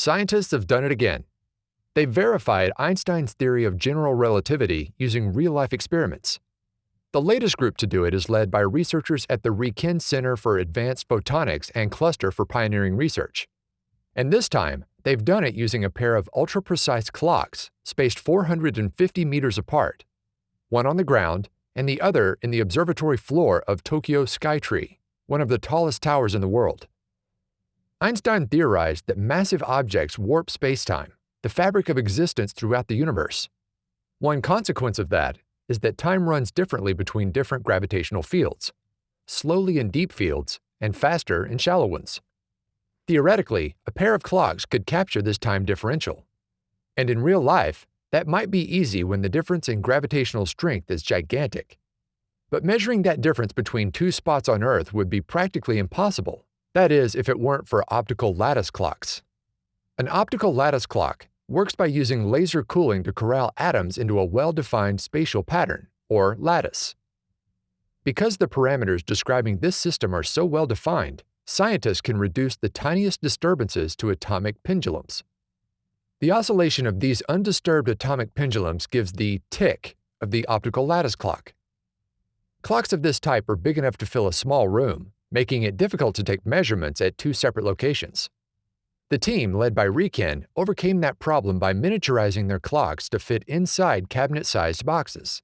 scientists have done it again. They verified Einstein's theory of general relativity using real-life experiments. The latest group to do it is led by researchers at the RIKEN Center for Advanced Photonics and Cluster for Pioneering Research. And this time, they've done it using a pair of ultra-precise clocks spaced 450 meters apart, one on the ground and the other in the observatory floor of Tokyo Skytree, one of the tallest towers in the world. Einstein theorized that massive objects warp spacetime, the fabric of existence throughout the universe. One consequence of that is that time runs differently between different gravitational fields, slowly in deep fields and faster in shallow ones. Theoretically, a pair of clocks could capture this time differential. And in real life, that might be easy when the difference in gravitational strength is gigantic. But measuring that difference between two spots on Earth would be practically impossible. That is, if it weren't for optical lattice clocks. An optical lattice clock works by using laser cooling to corral atoms into a well-defined spatial pattern, or lattice. Because the parameters describing this system are so well defined, scientists can reduce the tiniest disturbances to atomic pendulums. The oscillation of these undisturbed atomic pendulums gives the tick of the optical lattice clock. Clocks of this type are big enough to fill a small room, making it difficult to take measurements at two separate locations. The team, led by RIKEN, overcame that problem by miniaturizing their clocks to fit inside cabinet-sized boxes.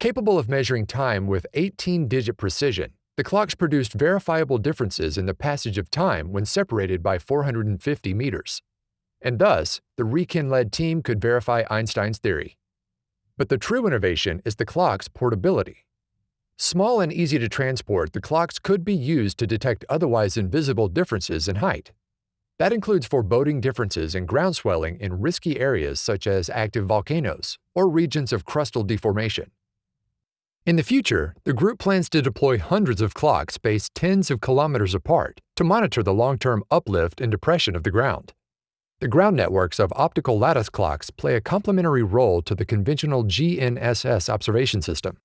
Capable of measuring time with 18-digit precision, the clocks produced verifiable differences in the passage of time when separated by 450 meters. And thus, the RIKEN-led team could verify Einstein's theory. But the true innovation is the clock's portability. Small and easy to transport, the clocks could be used to detect otherwise invisible differences in height. That includes foreboding differences in ground swelling in risky areas such as active volcanoes or regions of crustal deformation. In the future, the group plans to deploy hundreds of clocks spaced tens of kilometers apart to monitor the long-term uplift and depression of the ground. The ground networks of optical lattice clocks play a complementary role to the conventional GNSS observation system.